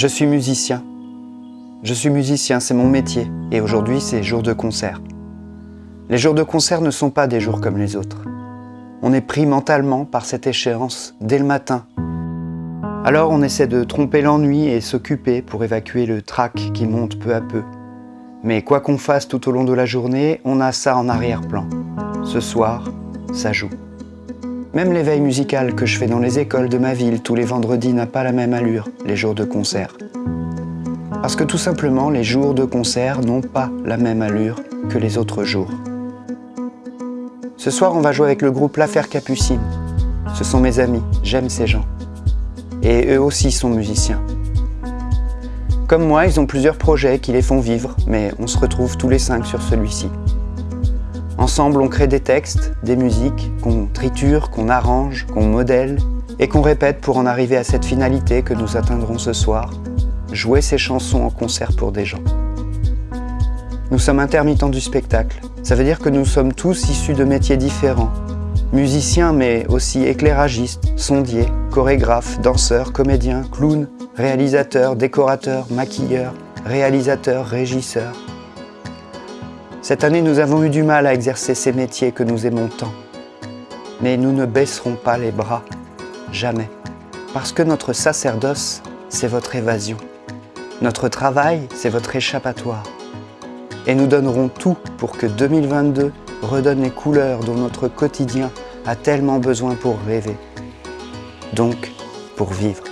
Je suis musicien. Je suis musicien, c'est mon métier, et aujourd'hui c'est jour de concert. Les jours de concert ne sont pas des jours comme les autres. On est pris mentalement par cette échéance dès le matin. Alors on essaie de tromper l'ennui et s'occuper pour évacuer le trac qui monte peu à peu. Mais quoi qu'on fasse tout au long de la journée, on a ça en arrière-plan. Ce soir, ça joue. Même l'éveil musical que je fais dans les écoles de ma ville tous les vendredis n'a pas la même allure, les jours de concert. Parce que tout simplement, les jours de concert n'ont pas la même allure que les autres jours. Ce soir, on va jouer avec le groupe L'Affaire Capucine. Ce sont mes amis, j'aime ces gens. Et eux aussi sont musiciens. Comme moi, ils ont plusieurs projets qui les font vivre, mais on se retrouve tous les cinq sur celui-ci. Ensemble, on crée des textes, des musiques qu'on triture, qu'on arrange, qu'on modèle et qu'on répète pour en arriver à cette finalité que nous atteindrons ce soir, jouer ces chansons en concert pour des gens. Nous sommes intermittents du spectacle. Ça veut dire que nous sommes tous issus de métiers différents. Musiciens, mais aussi éclairagistes, sondiers, chorégraphes, danseurs, comédiens, clowns, réalisateurs, décorateurs, maquilleurs, réalisateurs, régisseurs. Cette année, nous avons eu du mal à exercer ces métiers que nous aimons tant. Mais nous ne baisserons pas les bras, jamais. Parce que notre sacerdoce, c'est votre évasion. Notre travail, c'est votre échappatoire. Et nous donnerons tout pour que 2022 redonne les couleurs dont notre quotidien a tellement besoin pour rêver. Donc, pour vivre.